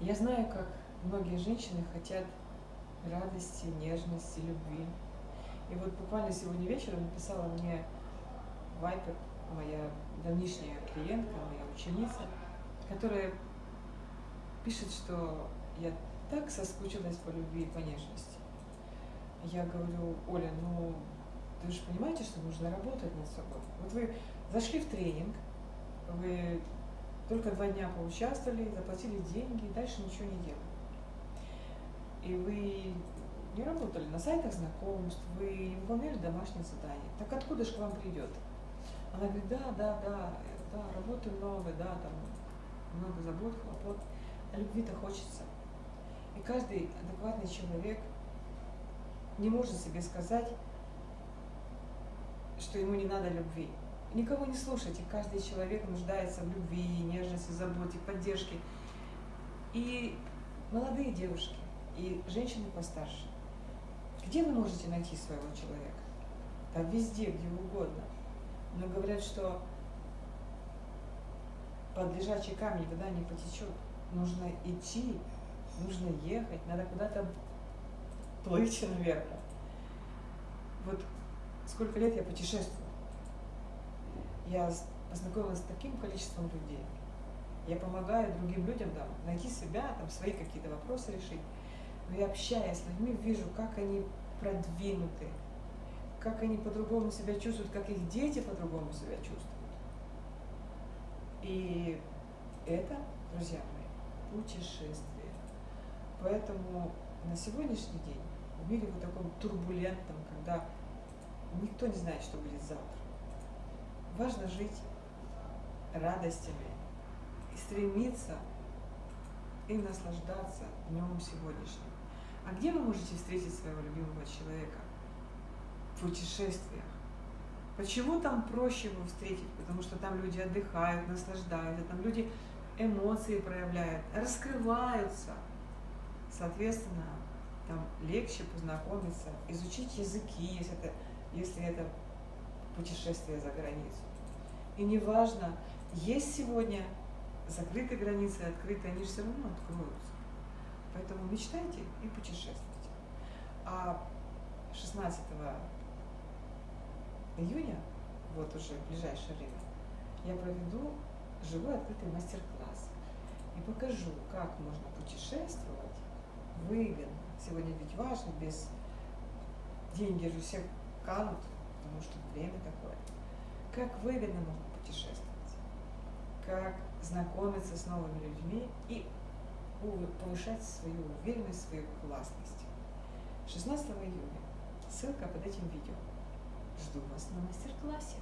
Я знаю, как многие женщины хотят радости, нежности, любви. И вот буквально сегодня вечером написала мне Вайпер, моя давнишняя клиентка, моя ученица, которая пишет, что я так соскучилась по любви и по нежности. Я говорю, Оля, ну вы же понимаете, что нужно работать над собой. Вот вы зашли в тренинг, вы только два дня поучаствовали, заплатили деньги, дальше ничего не делали. И вы не работали на сайтах знакомств, вы не выполняли домашние задания. Так откуда же к вам придет? Она говорит, да, да, да, да, работы много, да, там много забот, хлопот. А любви-то хочется. И каждый адекватный человек не может себе сказать, что ему не надо любви. Никого не слушайте, каждый человек нуждается в любви, нежности, заботе, поддержке. И молодые девушки, и женщины постарше. Где вы можете найти своего человека? Там везде, где угодно. Но говорят, что под лежачий камень вода не потечет. Нужно идти, нужно ехать, надо куда-то плыть наверное. Вот сколько лет я путешествую. Я познакомилась с таким количеством людей. Я помогаю другим людям там, найти себя, там, свои какие-то вопросы решить. Но я общаясь с людьми, вижу, как они продвинуты, как они по-другому себя чувствуют, как их дети по-другому себя чувствуют. И это, друзья мои, путешествие. Поэтому на сегодняшний день в мире вот таком турбулентном, когда никто не знает, что будет завтра, важно жить радостями и стремиться и наслаждаться днем сегодняшним. А где вы можете встретить своего любимого человека? В путешествиях. Почему там проще его встретить? Потому что там люди отдыхают, наслаждаются, там люди эмоции проявляют, раскрываются. Соответственно, там легче познакомиться, изучить языки, если это, если это путешествие за границу. И неважно, есть сегодня закрытые границы, открытые, они все равно откроются. Поэтому мечтайте и путешествуйте. А 16 июня, вот уже в ближайшее время, я проведу живой открытый мастер-класс и покажу, как можно путешествовать выгодно. Сегодня ведь важно, без деньги же все канут, потому что время такое. Как выгодно можно путешествовать, как знакомиться с новыми людьми и повышать свою уверенность, свою классность. 16 июня. Ссылка под этим видео. Жду вас на мастер-классе.